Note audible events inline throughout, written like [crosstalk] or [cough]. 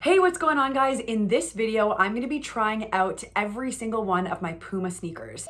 Hey, what's going on guys? In this video, I'm gonna be trying out every single one of my Puma sneakers.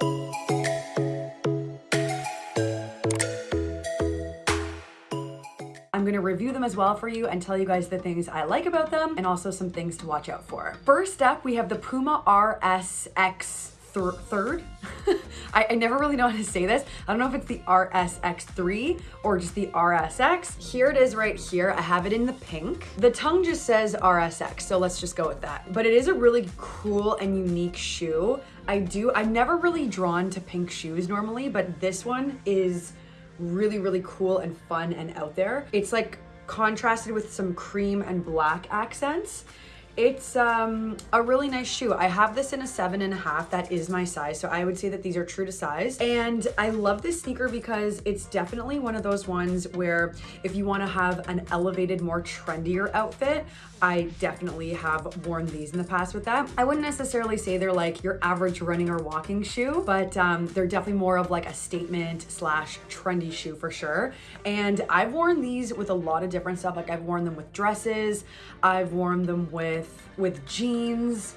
I'm gonna review them as well for you and tell you guys the things I like about them and also some things to watch out for. First up, we have the Puma RSX thir third. [laughs] I, I, never really know how to say this. I don't know if it's the RSX3 or just the RSX. Here it is right here. I have it in the pink. The tongue just says RSX, so let's just go with that. But it is a really cool and unique shoe. I do, I'm never really drawn to pink shoes normally, but this one is really, really cool and fun and out there. It's like contrasted with some cream and black accents. It's um, a really nice shoe. I have this in a seven and a half. That is my size. So I would say that these are true to size. And I love this sneaker because it's definitely one of those ones where if you want to have an elevated, more trendier outfit, I definitely have worn these in the past with that. I wouldn't necessarily say they're like your average running or walking shoe, but um, they're definitely more of like a statement slash trendy shoe for sure. And I've worn these with a lot of different stuff. Like I've worn them with dresses, I've worn them with with jeans,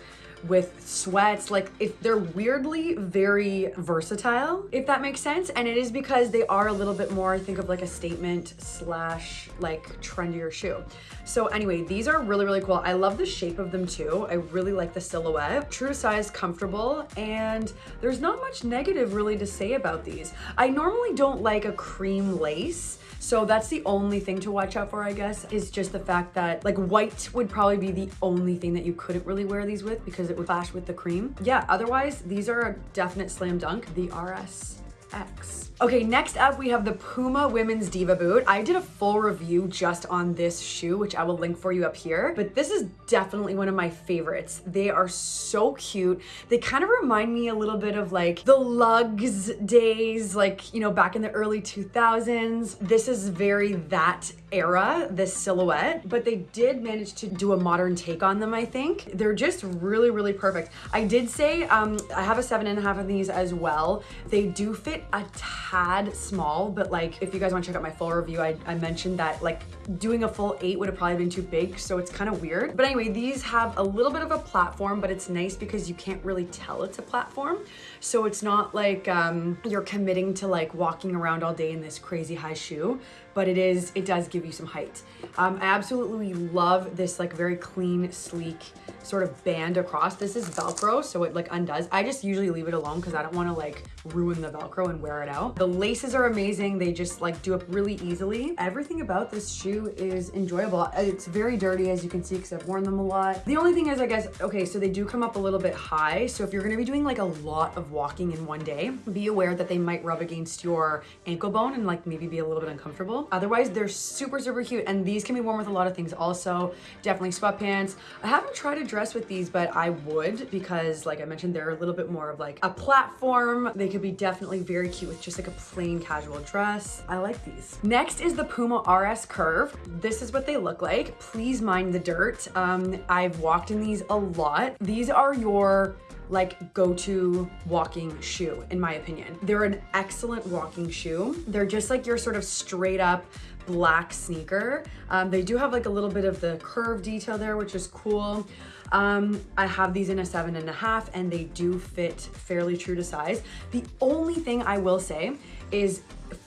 with sweats like if they're weirdly very versatile if that makes sense. And it is because they are a little bit more think of like a statement slash like trendier shoe. So anyway these are really really cool. I love the shape of them too. I really like the silhouette. True size comfortable and there's not much negative really to say about these. I normally don't like a cream lace so that's the only thing to watch out for, I guess, is just the fact that like white would probably be the only thing that you couldn't really wear these with because it would clash with the cream. Yeah, otherwise these are a definite slam dunk. The RS X. Okay, next up we have the Puma Women's Diva Boot. I did a full review just on this shoe, which I will link for you up here, but this is definitely one of my favorites. They are so cute. They kind of remind me a little bit of like the lugs days, like, you know, back in the early 2000s. This is very that era, this silhouette, but they did manage to do a modern take on them, I think. They're just really, really perfect. I did say, um, I have a seven and a half of these as well. They do fit a tad small, but like, if you guys wanna check out my full review, I, I mentioned that like doing a full eight would have probably been too big, so it's kind of weird. But anyway, these have a little bit of a platform, but it's nice because you can't really tell it's a platform. So it's not like um, you're committing to like walking around all day in this crazy high shoe, but it is, it does give you some height. Um, I absolutely love this like very clean, sleek sort of band across. This is Velcro, so it like undoes. I just usually leave it alone because I don't want to like ruin the Velcro and wear it out. The laces are amazing. They just like do up really easily. Everything about this shoe is enjoyable. It's very dirty as you can see because I've worn them a lot. The only thing is I guess, okay, so they do come up a little bit high. So if you're going to be doing like a lot of walking in one day, be aware that they might rub against your ankle bone and like maybe be a little bit uncomfortable. Otherwise, they're super, super cute. And these can be worn with a lot of things also. Definitely sweatpants. I haven't tried a dress with these, but I would because like I mentioned, they're a little bit more of like a platform. They could be definitely very cute with just like a plain casual dress. I like these. Next is the Puma RS Curve. This is what they look like. Please mind the dirt. Um, I've walked in these a lot. These are your like go-to walking shoe in my opinion. They're an excellent walking shoe. They're just like your sort of straight up black sneaker. Um, they do have like a little bit of the curve detail there, which is cool. Um, I have these in a seven and a half and they do fit fairly true to size. The only thing I will say is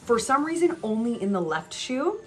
for some reason only in the left shoe,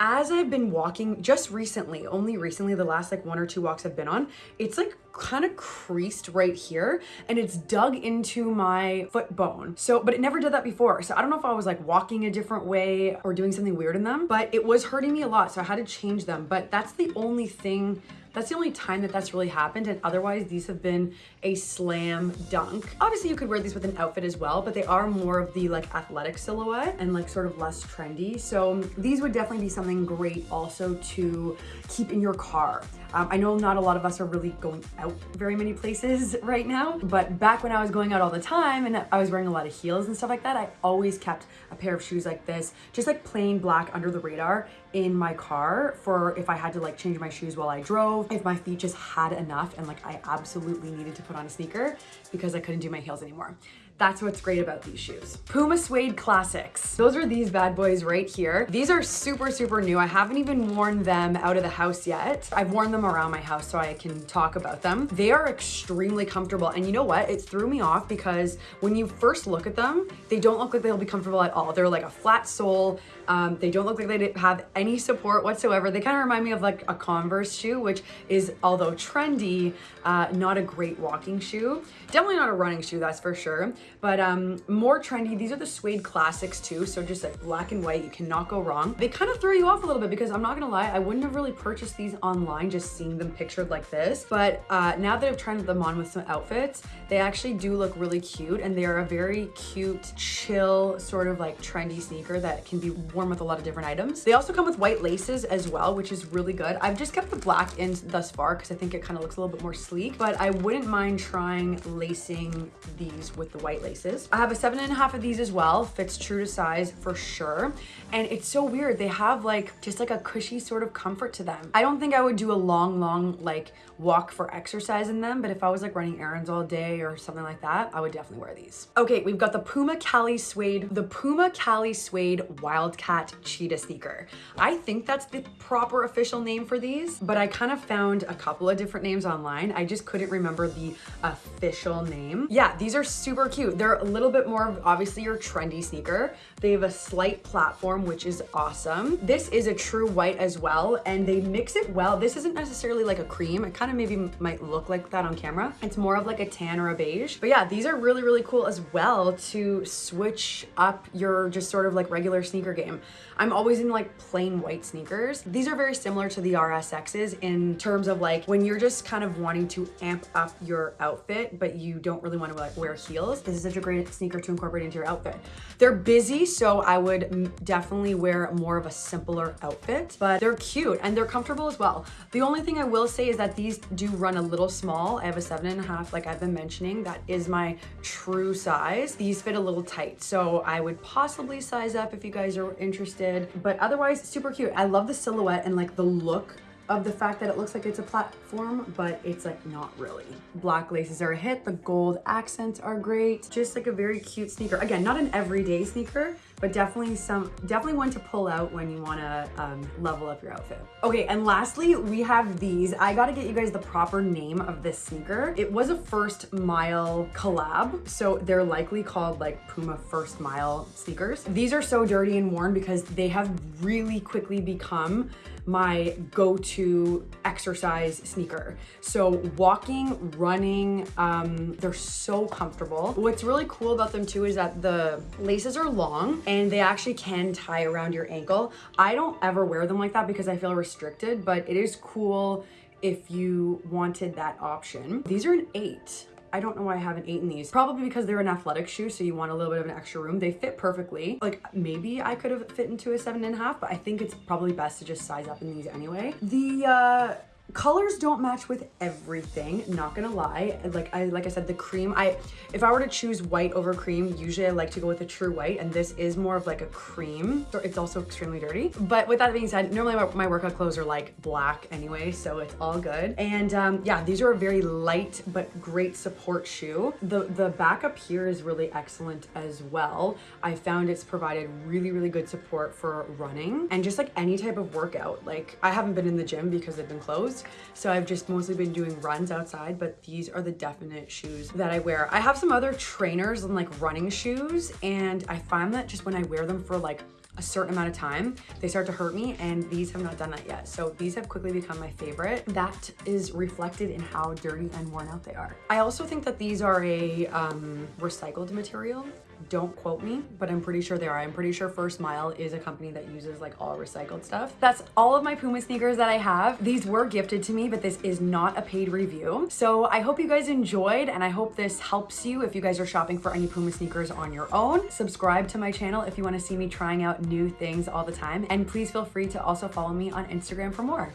as I've been walking just recently, only recently, the last like one or two walks I've been on, it's like kind of creased right here and it's dug into my foot bone. So, but it never did that before. So I don't know if I was like walking a different way or doing something weird in them, but it was hurting me a lot. So I had to change them. But that's the only thing that's the only time that that's really happened and otherwise these have been a slam dunk. Obviously you could wear these with an outfit as well, but they are more of the like athletic silhouette and like sort of less trendy. So these would definitely be something great also to keep in your car. Um, I know not a lot of us are really going out very many places [laughs] right now, but back when I was going out all the time and I was wearing a lot of heels and stuff like that, I always kept a pair of shoes like this, just like plain black under the radar in my car for if I had to like change my shoes while I drove, if my feet just had enough and like I absolutely needed to put on a sneaker because I couldn't do my heels anymore. That's what's great about these shoes. Puma Suede Classics. Those are these bad boys right here. These are super, super new. I haven't even worn them out of the house yet. I've worn them around my house so I can talk about them. They are extremely comfortable. And you know what? It threw me off because when you first look at them, they don't look like they'll be comfortable at all. They're like a flat sole. Um, they don't look like they have any support whatsoever. They kind of remind me of like a Converse shoe, which is, although trendy, uh, not a great walking shoe. Definitely not a running shoe, that's for sure. But um, more trendy, these are the suede classics too. So just like black and white, you cannot go wrong. They kind of throw you off a little bit because I'm not gonna lie, I wouldn't have really purchased these online just seeing them pictured like this. But uh, now that I've tried them on with some outfits, they actually do look really cute and they are a very cute, chill, sort of like trendy sneaker that can be worn with a lot of different items. They also come with white laces as well, which is really good. I've just kept the black in thus far because I think it kind of looks a little bit more sleek, but I wouldn't mind trying lacing these with the white laces. I have a seven and a half of these as well. Fits true to size for sure. And it's so weird. They have like just like a cushy sort of comfort to them. I don't think I would do a long, long like walk for exercise in them, but if I was like running errands all day or something like that, I would definitely wear these. Okay, we've got the Puma Cali Suede, the Puma Cali Suede Wildcat Cheetah sneaker. I think that's the proper official name for these, but I kind of found a couple of different names online. I just couldn't remember the official name. Yeah, these are super cute. They're a little bit more obviously your trendy sneaker. They have a slight platform, which is awesome. This is a true white as well, and they mix it well. This isn't necessarily like a cream. It kind of maybe might look like that on camera. It's more of like a tan or a beige. But yeah, these are really, really cool as well to switch up your just sort of like regular sneaker game. I'm always in like plain white sneakers. These are very similar to the RSXs in terms of like when you're just kind of wanting to amp up your outfit, but you don't really want to like wear heels. This is such a great sneaker to incorporate into your outfit. They're busy, so I would definitely wear more of a simpler outfit, but they're cute and they're comfortable as well. The only thing I will say is that these do run a little small. I have a seven and a half, like I've been mentioning, that is my true size. These fit a little tight, so I would possibly size up if you guys are interested but otherwise super cute. I love the silhouette and like the look of the fact that it looks like it's a platform, but it's like not really. Black laces are a hit. The gold accents are great. Just like a very cute sneaker. Again, not an everyday sneaker, but definitely some, definitely one to pull out when you wanna um, level up your outfit. Okay, and lastly, we have these. I gotta get you guys the proper name of this sneaker. It was a first mile collab, so they're likely called like Puma first mile sneakers. These are so dirty and worn because they have really quickly become my go-to exercise sneaker. So walking, running, um, they're so comfortable. What's really cool about them too is that the laces are long and they actually can tie around your ankle. I don't ever wear them like that because I feel restricted, but it is cool if you wanted that option. These are an eight. I don't know why I haven't eaten these. Probably because they're an athletic shoe, so you want a little bit of an extra room. They fit perfectly. Like maybe I could have fit into a seven and a half, but I think it's probably best to just size up in these anyway. The uh, colors don't match with everything not gonna lie. Like i like i said the cream i if i were to choose white over cream usually i like to go with a true white and this is more of like a cream. It's also extremely dirty. But with that being said normally my, my workout clothes are like black anyway so it's all good. And um yeah these are a very light but great support shoe. The the back up here is really excellent as well. I found it's provided really really good support for running and just like any type of workout. Like i haven't been in the gym because they've been closed so I've just mostly been doing runs outside, but these are the definite shoes that I wear. I have some other trainers and like running shoes, and I find that just when I wear them for like a certain amount of time, they start to hurt me and these have not done that yet. So these have quickly become my favorite. That is reflected in how dirty and worn out they are. I also think that these are a um, recycled material. Don't quote me, but I'm pretty sure they are. I'm pretty sure First Mile is a company that uses like all recycled stuff. That's all of my Puma sneakers that I have. These were gifted to me, but this is not a paid review. So I hope you guys enjoyed and I hope this helps you if you guys are shopping for any Puma sneakers on your own. Subscribe to my channel if you want to see me trying out new things all the time. And please feel free to also follow me on Instagram for more.